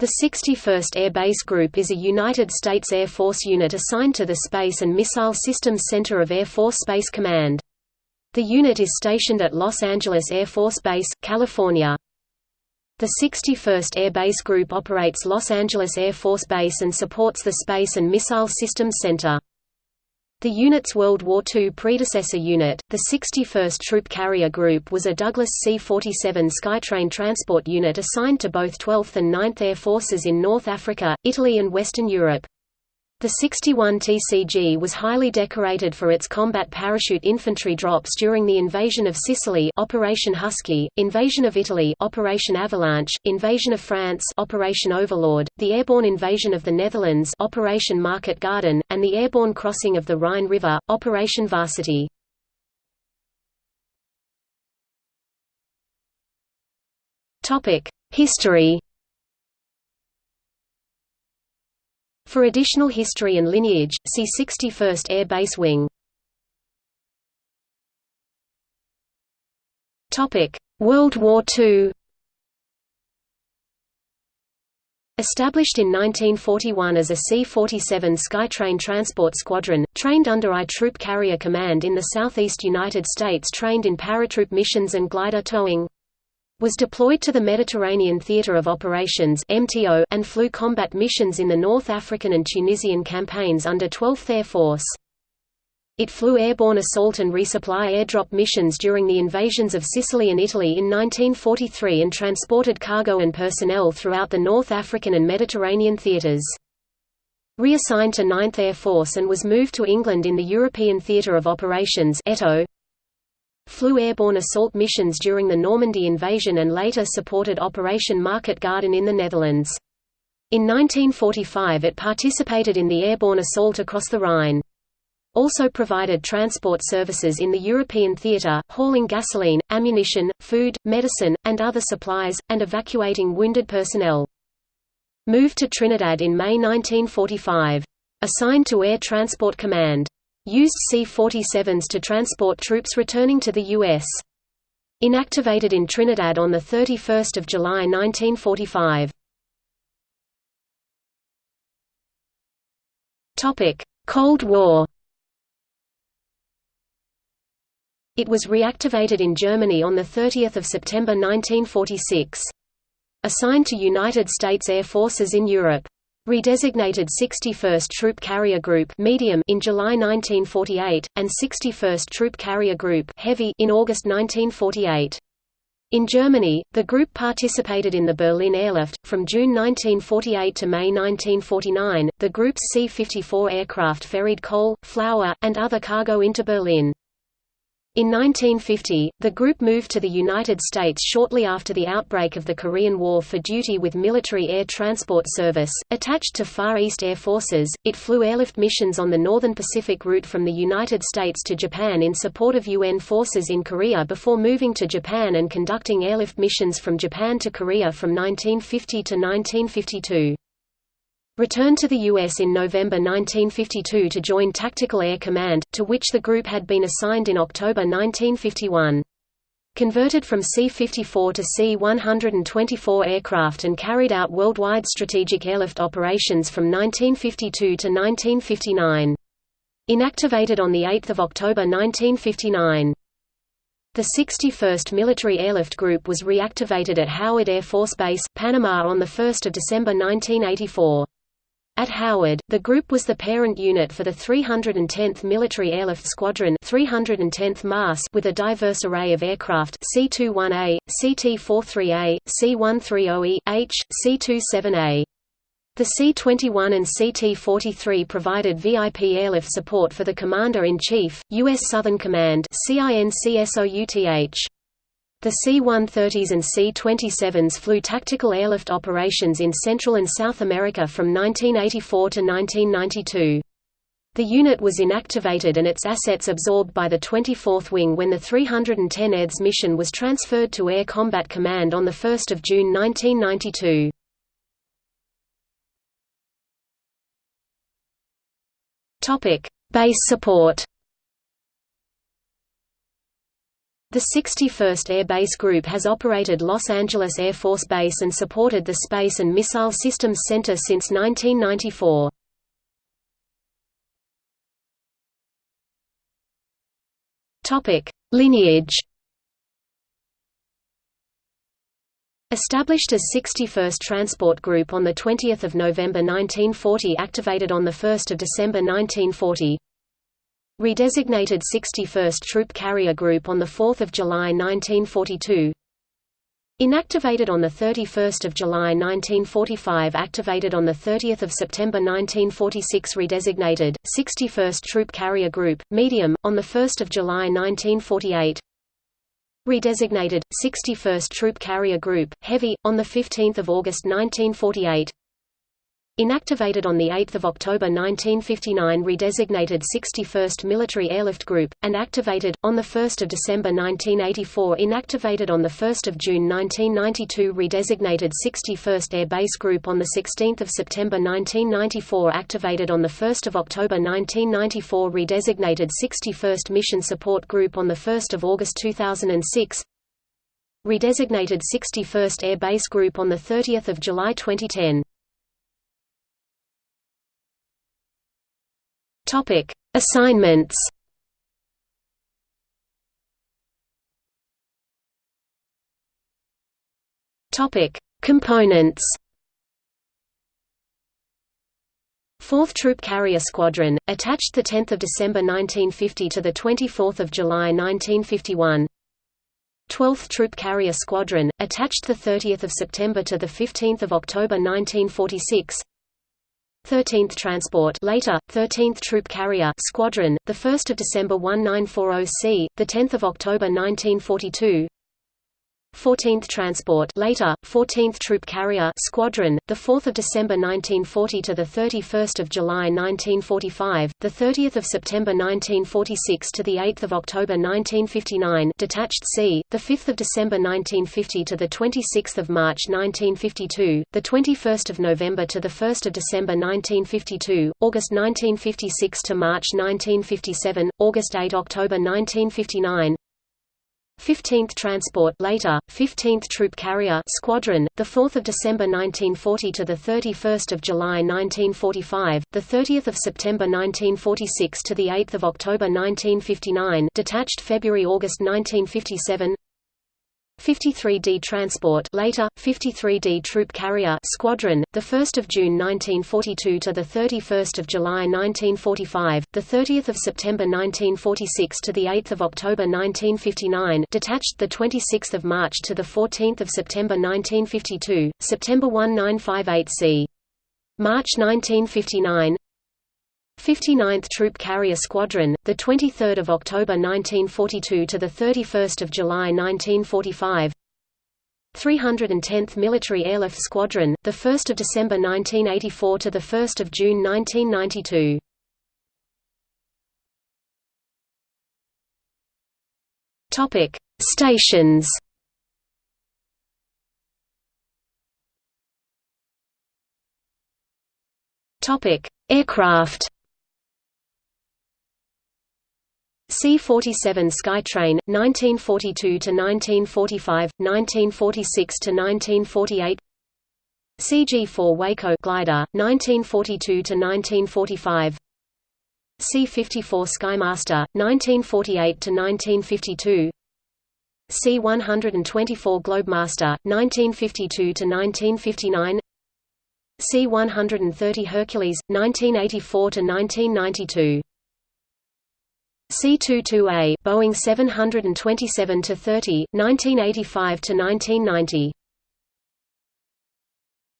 The 61st Air Base Group is a United States Air Force unit assigned to the Space and Missile Systems Center of Air Force Space Command. The unit is stationed at Los Angeles Air Force Base, California. The 61st Air Base Group operates Los Angeles Air Force Base and supports the Space and Missile Systems Center. The unit's World War II predecessor unit, the 61st Troop Carrier Group was a Douglas C-47 Skytrain transport unit assigned to both 12th and 9th Air Forces in North Africa, Italy and Western Europe. The 61 TCG was highly decorated for its combat parachute infantry drops during the invasion of Sicily Operation Husky, invasion of Italy Operation Avalanche, invasion of France Operation Overlord, the airborne invasion of the Netherlands Operation Market Garden, and the airborne crossing of the Rhine River, Operation Varsity. History For additional history and lineage, see 61st Air Base Wing. World War II Established in 1941 as a C-47 Skytrain transport squadron, trained under I Troop Carrier Command in the southeast United States trained in paratroop missions and glider towing was deployed to the Mediterranean Theater of Operations (MTO) and flew combat missions in the North African and Tunisian campaigns under 12th Air Force. It flew airborne assault and resupply airdrop missions during the invasions of Sicily and Italy in 1943 and transported cargo and personnel throughout the North African and Mediterranean theaters. Reassigned to 9th Air Force and was moved to England in the European Theatre of Operations ETO, flew airborne assault missions during the Normandy invasion and later supported Operation Market Garden in the Netherlands. In 1945 it participated in the airborne assault across the Rhine. Also provided transport services in the European theatre, hauling gasoline, ammunition, food, medicine, and other supplies, and evacuating wounded personnel. Moved to Trinidad in May 1945. Assigned to Air Transport Command used C-47s to transport troops returning to the U.S. Inactivated in Trinidad on 31 July 1945. Cold War It was reactivated in Germany on 30 September 1946. Assigned to United States Air Forces in Europe Redesignated 61st Troop Carrier Group medium in July 1948, and 61st Troop Carrier Group heavy in August 1948. In Germany, the group participated in the Berlin airlift. From June 1948 to May 1949, the group's C-54 aircraft ferried coal, flour, and other cargo into Berlin. In 1950, the group moved to the United States shortly after the outbreak of the Korean War for duty with Military Air Transport Service. Attached to Far East Air Forces, it flew airlift missions on the Northern Pacific route from the United States to Japan in support of UN forces in Korea before moving to Japan and conducting airlift missions from Japan to Korea from 1950 to 1952 returned to the U.S. in November 1952 to join Tactical Air Command, to which the group had been assigned in October 1951. Converted from C-54 to C-124 aircraft and carried out worldwide strategic airlift operations from 1952 to 1959. Inactivated on 8 October 1959. The 61st Military Airlift Group was reactivated at Howard Air Force Base, Panama on 1 December 1984. At Howard, the group was the parent unit for the 310th Military Airlift Squadron 310th MAS with a diverse array of aircraft C-21A, CT-43A, C-130E, H, C-27A. The C-21 and CT-43 provided VIP airlift support for the Commander-in-Chief, U.S. Southern Command CINCSOUTH. The C-130s and C-27s flew tactical airlift operations in Central and South America from 1984 to 1992. The unit was inactivated and its assets absorbed by the 24th Wing when the 310 EDS mission was transferred to Air Combat Command on 1 June 1992. Base support The 61st Air Base Group has operated Los Angeles Air Force Base and supported the Space and Missile Systems Center since 1994. Lineage Established as 61st Transport Group on 20 November 1940 activated on 1 December 1940 Redesignated 61st Troop Carrier Group on 4 July 1942 Inactivated on 31 July 1945 Activated on 30 September 1946 Redesignated, 61st Troop Carrier Group, Medium, on the 1 July 1948 Redesignated, 61st Troop Carrier Group, Heavy, on 15 August 1948 Inactivated on 8 October 1959 redesignated 61st Military Airlift Group, and activated, on 1 December 1984 inactivated on 1 June 1992 redesignated 61st Air Base Group on 16 September 1994 activated on 1 October 1994 redesignated 61st Mission Support Group on 1 August 2006 Redesignated 61st Air Base Group on 30 July 2010 Topic: Assignments. Topic: Components. 4th Troop Carrier Squadron, attached 10 December 1950 to 24 July 1951 12th Troop Carrier Squadron, attached 30 September to 15 October 1946 13th Transport later 13th Troop Carrier Squadron the 1st of December 1940C the 10th of October 1942 14th Transport later 14th Troop Carrier Squadron the 4th of December 1940 to the 31st of July 1945 the 30th of September 1946 to the 8th of October 1959 detached C the 5th of December 1950 to the 26th of March 1952 the 21st of November to the 1st of December 1952 August 1956 to March 1957 August 8 October 1959 15th Transport later 15th Troop Carrier Squadron the 4th of December 1940 to the 31st of July 1945 the 30th of September 1946 to the 8th of October 1959 detached February August 1957 53D Transport later 53D Troop Carrier Squadron the 1st of June 1942 to the 31st of July 1945 the 30th of September 1946 to the 8th of October 1959 detached the 26th of March to the 14th of September 1952 September 1958C March 1959 59th Troop Carrier Squadron, the 23rd of October 1942 to the 31st of July 1945. 310th Military Airlift Squadron, the 1st of December 1984 to the 1st of June 1992. Topic: Stations. Topic: Aircraft. C-47 Skytrain, 1942–1945, 1946–1948 CG-4 Waco glider, 1942–1945 C-54 Skymaster, 1948–1952 C-124 Globemaster, 1952–1959 C-130 Hercules, 1984–1992 C-22A Boeing 727-30, 1985–1990